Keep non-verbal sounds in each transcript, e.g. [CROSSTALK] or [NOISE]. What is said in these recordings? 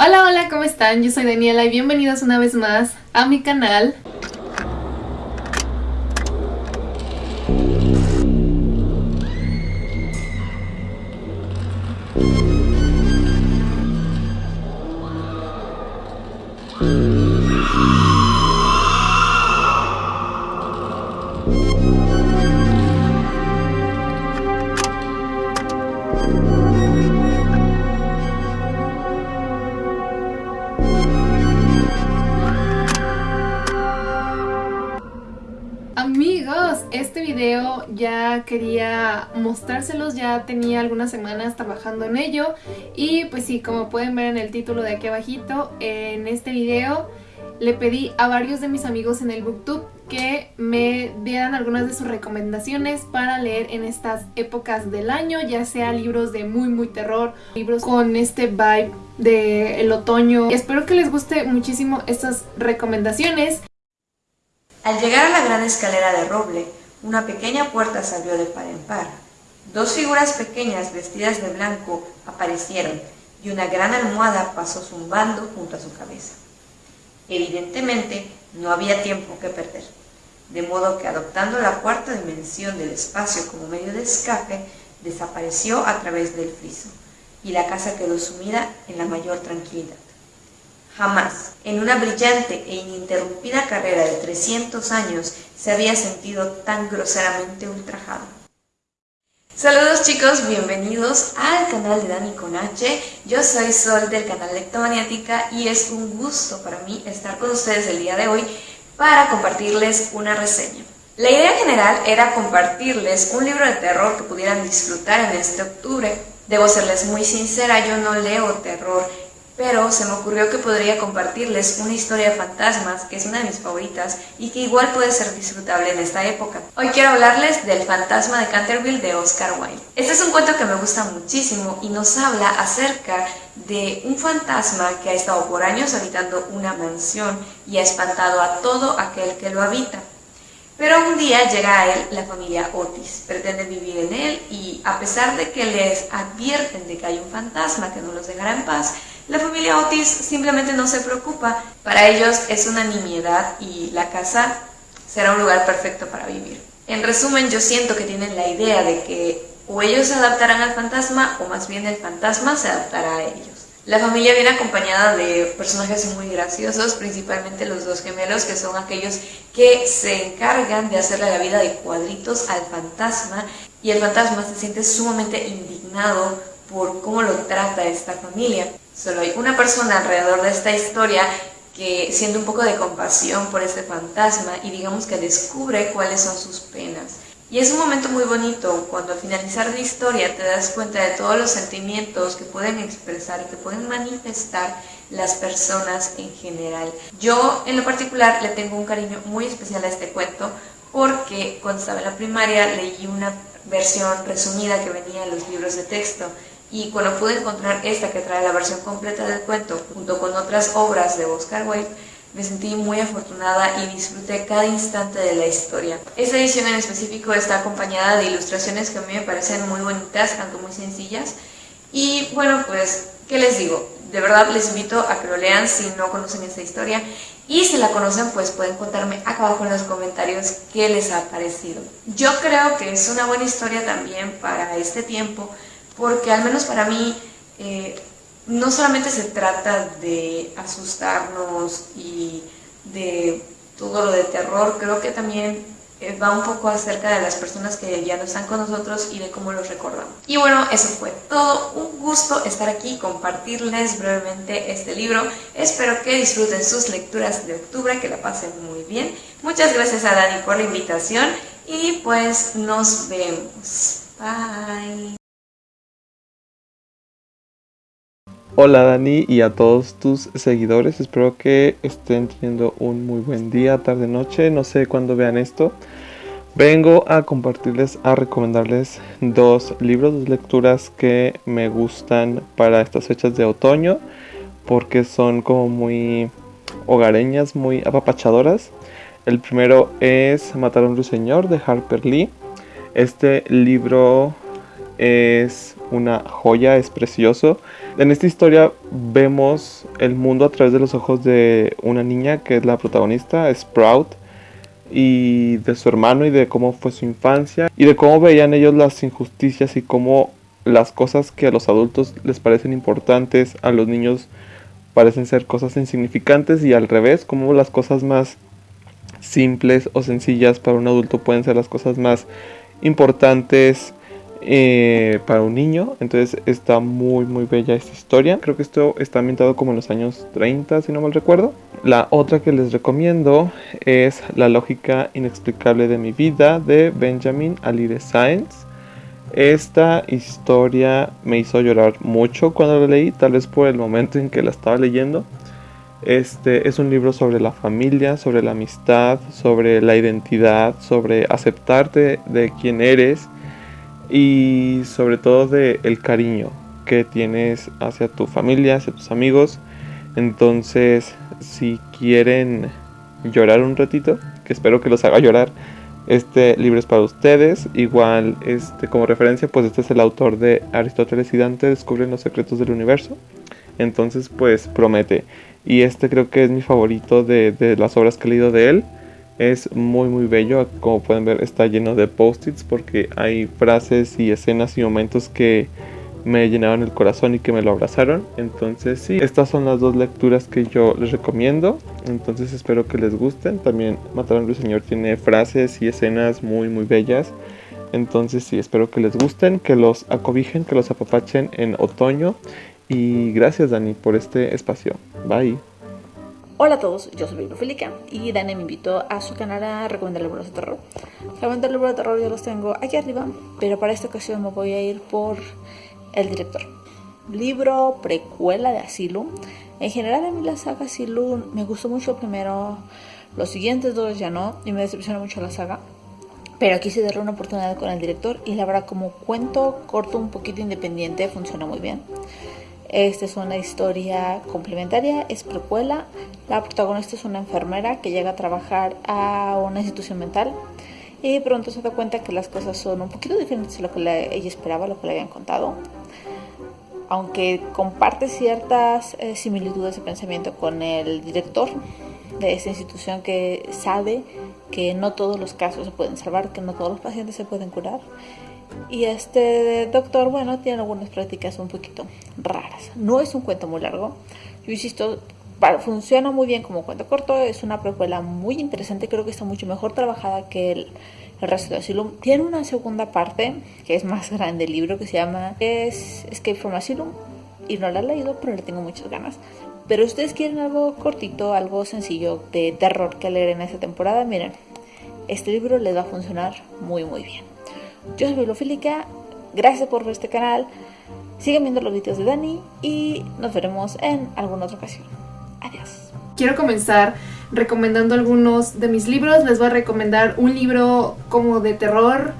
Hola, hola, ¿cómo están? Yo soy Daniela y bienvenidos una vez más a mi canal. Este video ya quería mostrárselos, ya tenía algunas semanas trabajando en ello y pues sí, como pueden ver en el título de aquí abajito, en este video le pedí a varios de mis amigos en el booktube que me dieran algunas de sus recomendaciones para leer en estas épocas del año, ya sea libros de muy muy terror, libros con este vibe del el otoño. Espero que les guste muchísimo estas recomendaciones. Al llegar a la gran escalera de roble, una pequeña puerta se abrió de par en par. Dos figuras pequeñas vestidas de blanco aparecieron y una gran almohada pasó zumbando junto a su cabeza. Evidentemente, no había tiempo que perder, de modo que adoptando la cuarta dimensión del espacio como medio de escape, desapareció a través del friso, y la casa quedó sumida en la mayor tranquilidad. Jamás, en una brillante e ininterrumpida carrera de 300 años, se había sentido tan groseramente ultrajado. Saludos chicos, bienvenidos al canal de Dani con H. Yo soy Sol del canal Lectomaniática y es un gusto para mí estar con ustedes el día de hoy para compartirles una reseña. La idea general era compartirles un libro de terror que pudieran disfrutar en este octubre. Debo serles muy sincera, yo no leo terror pero se me ocurrió que podría compartirles una historia de fantasmas, que es una de mis favoritas y que igual puede ser disfrutable en esta época. Hoy quiero hablarles del fantasma de Canterville de Oscar Wilde. Este es un cuento que me gusta muchísimo y nos habla acerca de un fantasma que ha estado por años habitando una mansión y ha espantado a todo aquel que lo habita. Pero un día llega a él la familia Otis, pretende vivir en él y a pesar de que les advierten de que hay un fantasma que no los dejará en paz, la familia Otis simplemente no se preocupa. Para ellos es una nimiedad y la casa será un lugar perfecto para vivir. En resumen, yo siento que tienen la idea de que o ellos se adaptarán al fantasma o más bien el fantasma se adaptará a ellos. La familia viene acompañada de personajes muy graciosos, principalmente los dos gemelos, que son aquellos que se encargan de hacerle la vida de cuadritos al fantasma, y el fantasma se siente sumamente indignado por cómo lo trata esta familia. Solo hay una persona alrededor de esta historia que siente un poco de compasión por este fantasma y digamos que descubre cuáles son sus penas. Y es un momento muy bonito cuando al finalizar la historia te das cuenta de todos los sentimientos que pueden expresar y que pueden manifestar las personas en general. Yo en lo particular le tengo un cariño muy especial a este cuento porque cuando estaba en la primaria leí una versión resumida que venía en los libros de texto y cuando pude encontrar esta que trae la versión completa del cuento junto con otras obras de Oscar Wilde, me sentí muy afortunada y disfruté cada instante de la historia. Esta edición en específico está acompañada de ilustraciones que a mí me parecen muy bonitas, tanto muy sencillas. Y bueno, pues, ¿qué les digo? De verdad les invito a que lo lean si no conocen esta historia. Y si la conocen, pues pueden contarme acá abajo en los comentarios qué les ha parecido. Yo creo que es una buena historia también para este tiempo, porque al menos para mí eh, no solamente se trata de asustarnos y de todo lo de terror, creo que también eh, va un poco acerca de las personas que ya no están con nosotros y de cómo los recordamos. Y bueno, eso fue todo. Un gusto estar aquí compartirles brevemente este libro. Espero que disfruten sus lecturas de octubre, que la pasen muy bien. Muchas gracias a Dani por la invitación y pues nos vemos. Bye. Hola Dani y a todos tus seguidores, espero que estén teniendo un muy buen día, tarde, noche, no sé cuándo vean esto. Vengo a compartirles, a recomendarles dos libros, dos lecturas que me gustan para estas fechas de otoño, porque son como muy hogareñas, muy apapachadoras. El primero es Matar a un ruiseñor de Harper Lee. Este libro es una joya, es precioso En esta historia vemos el mundo a través de los ojos de una niña que es la protagonista, Sprout, y de su hermano y de cómo fue su infancia y de cómo veían ellos las injusticias y cómo las cosas que a los adultos les parecen importantes, a los niños parecen ser cosas insignificantes y al revés, como las cosas más simples o sencillas para un adulto pueden ser las cosas más importantes eh, para un niño. Entonces está muy muy bella esta historia. Creo que esto está ambientado como en los años 30 si no mal recuerdo. La otra que les recomiendo es La lógica inexplicable de mi vida de Benjamin Alire Sáenz. Esta historia me hizo llorar mucho cuando la leí, tal vez por el momento en que la estaba leyendo. Este es un libro sobre la familia, sobre la amistad, sobre la identidad, sobre aceptarte de quién eres y sobre todo de el cariño que tienes hacia tu familia, hacia tus amigos. Entonces, si quieren llorar un ratito, que espero que los haga llorar, este libro es para ustedes. Igual, este, como referencia, pues este es el autor de Aristóteles y Dante descubren los secretos del universo. Entonces, pues promete. Y este creo que es mi favorito de, de las obras que he leído de él. Es muy muy bello, como pueden ver está lleno de post-its porque hay frases y escenas y momentos que me llenaron el corazón y que me lo abrazaron. Entonces sí, estas son las dos lecturas que yo les recomiendo. Entonces espero que les gusten. También Matar a Señor tiene frases y escenas muy muy bellas. Entonces sí, espero que les gusten, que los acobijen, que los apapachen en otoño. Y gracias Dani por este espacio. Bye. Hola a todos, yo soy Bibliofílica y Dani me invitó a su canal a recomendar libros de terror. Recomendar libros de terror ya los tengo aquí arriba, pero para esta ocasión me voy a ir por el director. Libro precuela de Asylum. En general a mí la saga Asylum me gustó mucho primero, los siguientes dos ya no, y me decepcionó mucho la saga. Pero aquí se dará una oportunidad con el director y la verdad como cuento corto un poquito independiente funciona muy bien. Esta es una historia complementaria, es precuela. La protagonista es una enfermera que llega a trabajar a una institución mental y pronto se da cuenta que las cosas son un poquito diferentes de lo que ella esperaba, lo que le habían contado. Aunque comparte ciertas eh, similitudes de pensamiento con el director de esta institución que sabe que no todos los casos se pueden salvar, que no todos los pacientes se pueden curar. Y este doctor, bueno, tiene algunas prácticas un poquito raras. No es un cuento muy largo. Yo insisto, funciona muy bien como cuento corto, es una precuela muy interesante, creo que está mucho mejor trabajada que el, resto de Asylum. Tiene una segunda parte, que es más grande el libro, que se llama es Escape from Asylum, y no la he leído, pero le tengo muchas ganas. Pero si ustedes quieren algo cortito, algo sencillo de terror que leer en esta temporada, miren, este libro les va a funcionar muy muy bien. Yo soy Bibliofílica, gracias por ver este canal, sigan viendo los videos de Dani y nos veremos en alguna otra ocasión. Adiós. Quiero comenzar recomendando algunos de mis libros. Les voy a recomendar un libro como de terror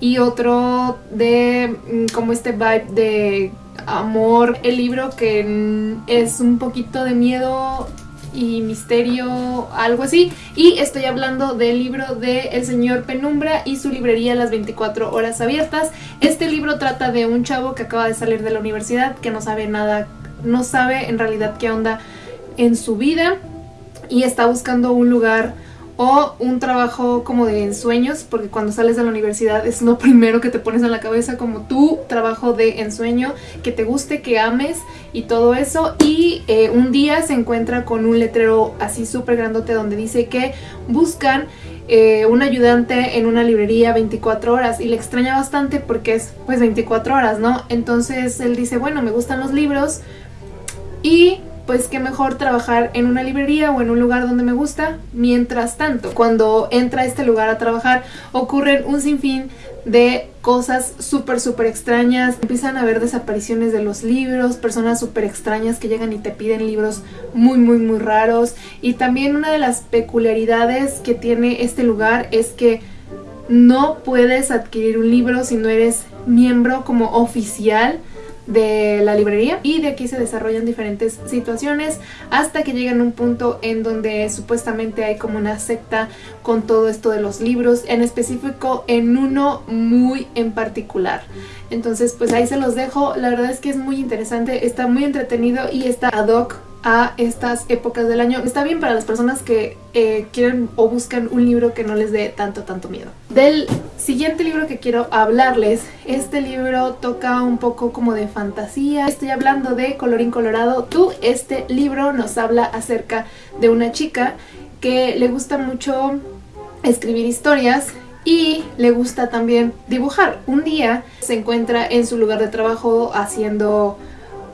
y otro de mm, como este vibe de amor. El libro que mm, es un poquito de miedo y misterio, algo así. Y estoy hablando del libro de El Señor Penumbra y su librería Las 24 Horas Abiertas. Este libro trata de un chavo que acaba de salir de la universidad, que no sabe nada, no sabe en realidad qué onda en su vida y está buscando un lugar o un trabajo como de ensueños, porque cuando sales de la universidad es lo [LAUGHS] primero que te pones en la cabeza como tu trabajo de ensueño, que te guste, que ames y todo eso. Y eh, un día se encuentra con un letrero así súper grandote donde dice que buscan eh, un ayudante en una librería 24 horas y le extraña bastante porque es pues 24 horas, ¿no? Entonces él dice, bueno, me gustan los libros y pues qué mejor trabajar en una librería o en un lugar donde me gusta. Mientras tanto, cuando entra a este lugar a trabajar, ocurren un sinfín de cosas súper, súper extrañas. Empiezan a haber desapariciones de los libros, personas súper extrañas que llegan y te piden libros muy, muy, muy raros. Y también una de las peculiaridades que tiene este lugar es que no puedes adquirir un libro si no eres miembro como oficial de la librería y de aquí se desarrollan diferentes situaciones hasta que llegan a un punto en donde supuestamente hay como una secta con todo esto de los libros, en específico en uno muy en particular. Entonces pues ahí se los dejo, la verdad es que es muy interesante, está muy entretenido y está ad hoc a estas épocas del año. Está bien para las personas que eh, quieren o buscan un libro que no les dé tanto, tanto miedo. Del siguiente libro que quiero hablarles, este libro toca un poco como de fantasía. Estoy hablando de Colorín Colorado. Tú, este libro nos habla acerca de una chica que le gusta mucho escribir historias y le gusta también dibujar. Un día se encuentra en su lugar de trabajo haciendo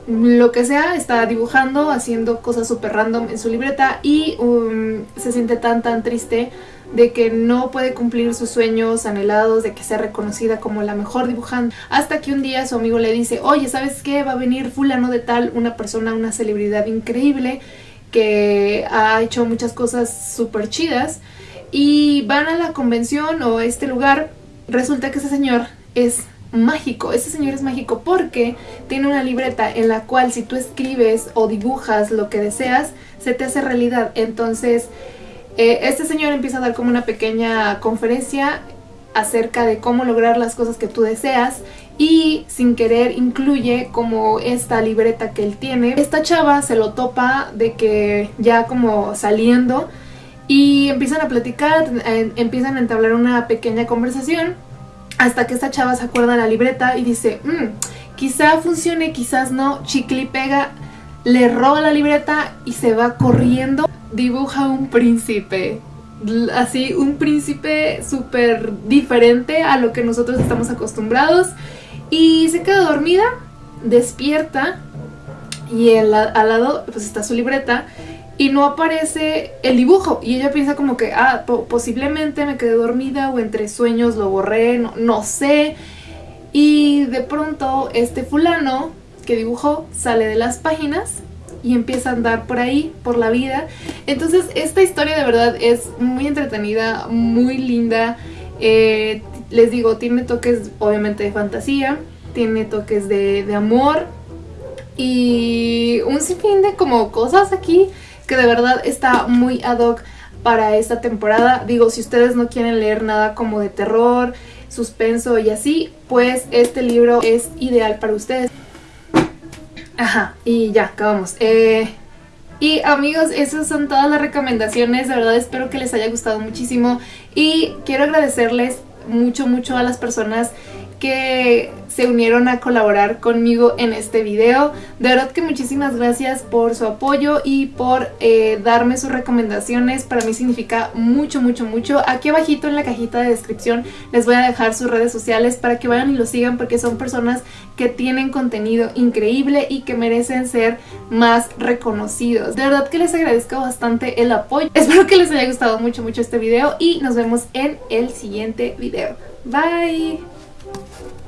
lo que sea, está dibujando, haciendo cosas súper random en su libreta y um, se siente tan tan triste de que no puede cumplir sus sueños anhelados, de que sea reconocida como la mejor dibujante, hasta que un día su amigo le dice, oye, ¿sabes qué? Va a venir fulano de tal, una persona, una celebridad increíble que ha hecho muchas cosas súper chidas y van a la convención o a este lugar, resulta que ese señor es mágico, ese señor es mágico porque tiene una libreta en la cual si tú escribes o dibujas lo que deseas, se te hace realidad. Entonces, eh, este señor empieza a dar como una pequeña conferencia acerca de cómo lograr las cosas que tú deseas y sin querer incluye como esta libreta que él tiene. Esta chava se lo topa de que ya como saliendo y empiezan a platicar, empiezan a entablar una pequeña conversación hasta que esta chava se acuerda de la libreta y dice, mmm, quizá funcione, quizás no, chicle y pega, le roba la libreta y se va corriendo, dibuja un príncipe, así un príncipe súper diferente a lo que nosotros estamos acostumbrados y se queda dormida, despierta y al lado pues está su libreta y no aparece el dibujo y ella piensa como que, ah, posiblemente me quedé dormida o entre sueños lo borré, no, no sé. Y de pronto este fulano que dibujó sale de las páginas y empieza a andar por ahí, por la vida. Entonces esta historia de verdad es muy entretenida, muy linda. Eh, les digo, tiene toques obviamente de fantasía, tiene toques de, de amor y un sinfín de como cosas aquí que de verdad está muy ad hoc para esta temporada. Digo, si ustedes no quieren leer nada como de terror, suspenso y así, pues este libro es ideal para ustedes. Ajá, y ya, acabamos. Eh, y amigos, esas son todas las recomendaciones, de verdad espero que les haya gustado muchísimo y quiero agradecerles mucho, mucho a las personas que se unieron a colaborar conmigo en este video. De verdad que muchísimas gracias por su apoyo y por eh, darme sus recomendaciones. Para mí significa mucho, mucho, mucho. Aquí abajito en la cajita de descripción les voy a dejar sus redes sociales para que vayan y lo sigan porque son personas que tienen contenido increíble y que merecen ser más reconocidos. De verdad que les agradezco bastante el apoyo. [LAUGHS] Espero que les haya gustado mucho, mucho este video y nos vemos en el siguiente video. Bye! Thank you.